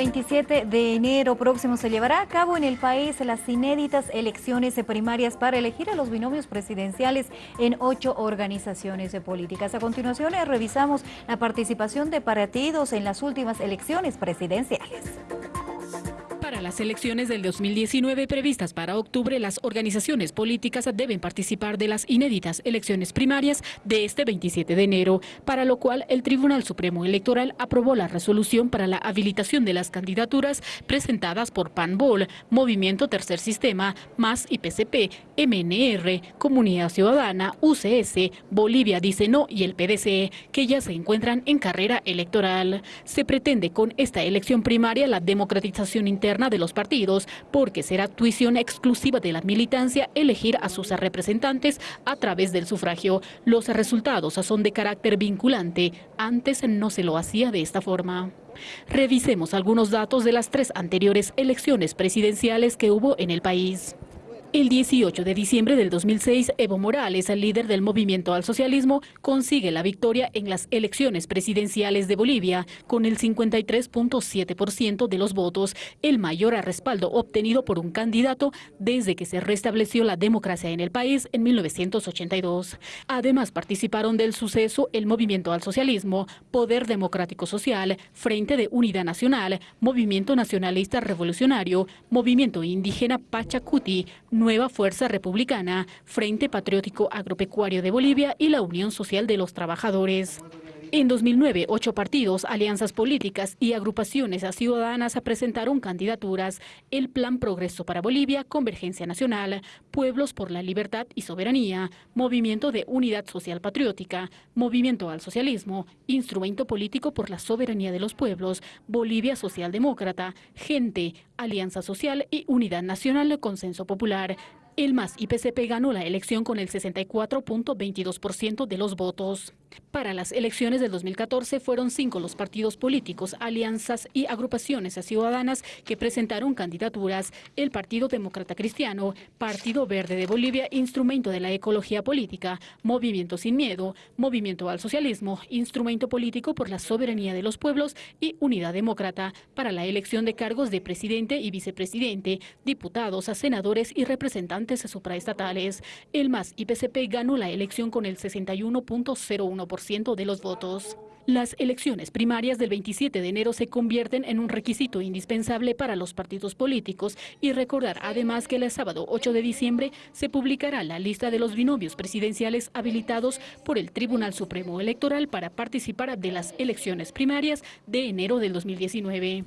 27 de enero próximo se llevará a cabo en el país las inéditas elecciones primarias para elegir a los binomios presidenciales en ocho organizaciones políticas. A continuación revisamos la participación de partidos en las últimas elecciones presidenciales. Para las elecciones del 2019 previstas para octubre, las organizaciones políticas deben participar de las inéditas elecciones primarias de este 27 de enero, para lo cual el Tribunal Supremo Electoral aprobó la resolución para la habilitación de las candidaturas presentadas por PANBOL, Movimiento Tercer Sistema, MAS y PCP, MNR, Comunidad Ciudadana, UCS, Bolivia Dice No y el PDC, que ya se encuentran en carrera electoral. Se pretende con esta elección primaria la democratización interna de los partidos, porque será tuición exclusiva de la militancia elegir a sus representantes a través del sufragio. Los resultados son de carácter vinculante. Antes no se lo hacía de esta forma. Revisemos algunos datos de las tres anteriores elecciones presidenciales que hubo en el país. El 18 de diciembre del 2006, Evo Morales, líder del movimiento al socialismo, consigue la victoria en las elecciones presidenciales de Bolivia con el 53.7% de los votos, el mayor respaldo obtenido por un candidato desde que se restableció la democracia en el país en 1982. Además participaron del suceso el movimiento al socialismo, Poder Democrático Social, Frente de Unidad Nacional, Movimiento Nacionalista Revolucionario, Movimiento Indígena Pachacuti, Nueva Fuerza Republicana, Frente Patriótico Agropecuario de Bolivia y la Unión Social de los Trabajadores. En 2009, ocho partidos, alianzas políticas y agrupaciones ciudadanas presentaron candidaturas. El Plan Progreso para Bolivia, Convergencia Nacional, Pueblos por la Libertad y Soberanía, Movimiento de Unidad Social Patriótica, Movimiento al Socialismo, Instrumento Político por la Soberanía de los Pueblos, Bolivia Socialdemócrata, Gente, Alianza Social y Unidad Nacional Consenso Popular. El MAS y PCP ganó la elección con el 64.22% de los votos. Para las elecciones del 2014 fueron cinco los partidos políticos, alianzas y agrupaciones ciudadanas que presentaron candidaturas. El Partido Demócrata Cristiano, Partido Verde de Bolivia, Instrumento de la Ecología Política, Movimiento Sin Miedo, Movimiento al Socialismo, Instrumento Político por la Soberanía de los Pueblos y Unidad Demócrata para la elección de cargos de presidente y vicepresidente, diputados, senadores y representantes supraestatales. El MAS y PCP ganó la elección con el 61.01 ciento de los votos. Las elecciones primarias del 27 de enero se convierten en un requisito indispensable para los partidos políticos y recordar además que el sábado 8 de diciembre se publicará la lista de los binomios presidenciales habilitados por el Tribunal Supremo Electoral para participar de las elecciones primarias de enero del 2019.